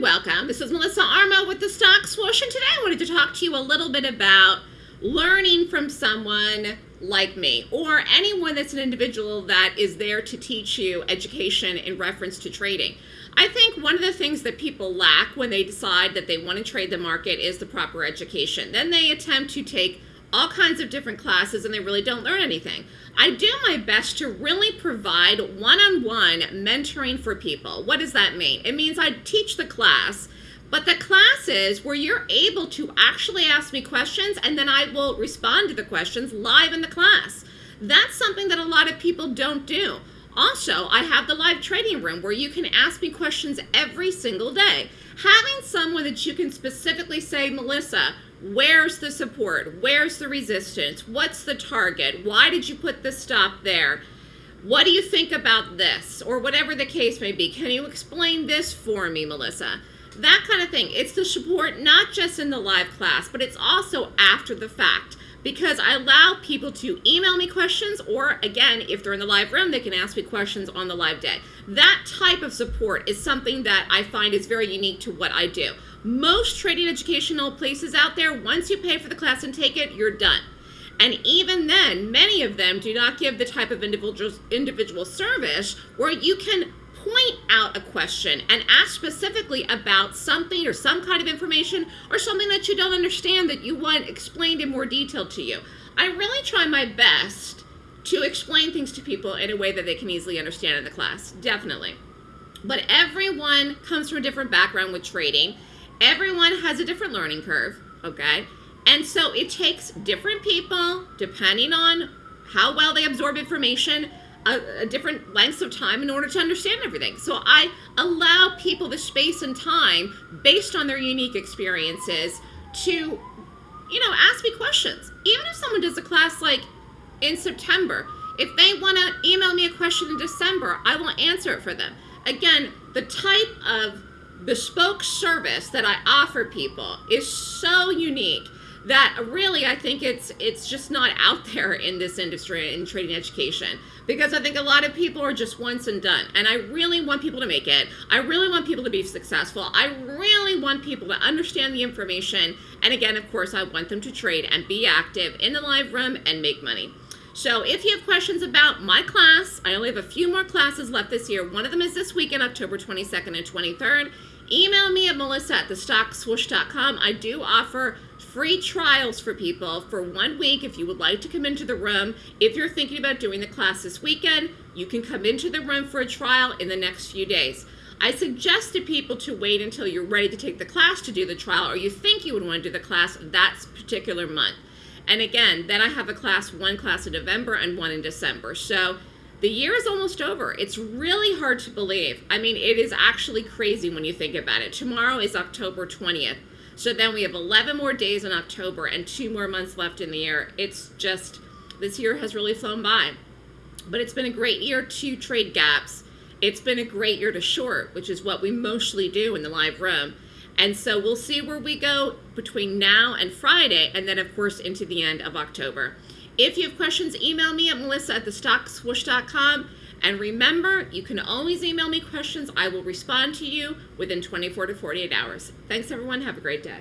welcome. This is Melissa Armo with the Stock Swoosh, and today I wanted to talk to you a little bit about learning from someone like me or anyone that's an individual that is there to teach you education in reference to trading. I think one of the things that people lack when they decide that they want to trade the market is the proper education. Then they attempt to take all kinds of different classes and they really don't learn anything. I do my best to really provide one-on-one -on -one mentoring for people. What does that mean? It means I teach the class, but the classes where you're able to actually ask me questions and then I will respond to the questions live in the class. That's something that a lot of people don't do. Also, I have the live trading room where you can ask me questions every single day. Having someone that you can specifically say, Melissa, Where's the support? Where's the resistance? What's the target? Why did you put the stop there? What do you think about this? Or whatever the case may be. Can you explain this for me, Melissa? That kind of thing. It's the support not just in the live class, but it's also after the fact because I allow people to email me questions or again, if they're in the live room, they can ask me questions on the live day. That type of support is something that I find is very unique to what I do. Most trading educational places out there, once you pay for the class and take it, you're done. And even then, many of them do not give the type of individual, individual service where you can point out a question and ask specifically about something or some kind of information or something that you don't understand that you want explained in more detail to you. I really try my best to explain things to people in a way that they can easily understand in the class, definitely. But everyone comes from a different background with trading. Everyone has a different learning curve, okay? And so it takes different people, depending on how well they absorb information, a, a, different lengths of time in order to understand everything. So I allow people the space and time based on their unique experiences to, you know, ask me questions. Even if someone does a class like in September, if they want to email me a question in December, I will answer it for them. Again, the type of bespoke service that I offer people is so unique that really I think it's it's just not out there in this industry in trading education. Because I think a lot of people are just once and done. And I really want people to make it. I really want people to be successful. I really want people to understand the information. And again of course I want them to trade and be active in the live room and make money so if you have questions about my class, I only have a few more classes left this year. One of them is this weekend, October 22nd and 23rd. Email me at melissa at thestockswoosh.com. I do offer free trials for people for one week if you would like to come into the room. If you're thinking about doing the class this weekend, you can come into the room for a trial in the next few days. I suggest to people to wait until you're ready to take the class to do the trial or you think you would want to do the class that particular month. And again, then I have a class, one class in November and one in December. So the year is almost over. It's really hard to believe. I mean, it is actually crazy when you think about it. Tomorrow is October 20th. So then we have 11 more days in October and two more months left in the year. It's just, this year has really flown by. But it's been a great year to trade gaps. It's been a great year to short, which is what we mostly do in the live room. And so we'll see where we go between now and Friday, and then of course into the end of October. If you have questions, email me at melissa at thestockswoosh.com. And remember, you can always email me questions. I will respond to you within 24 to 48 hours. Thanks, everyone. Have a great day.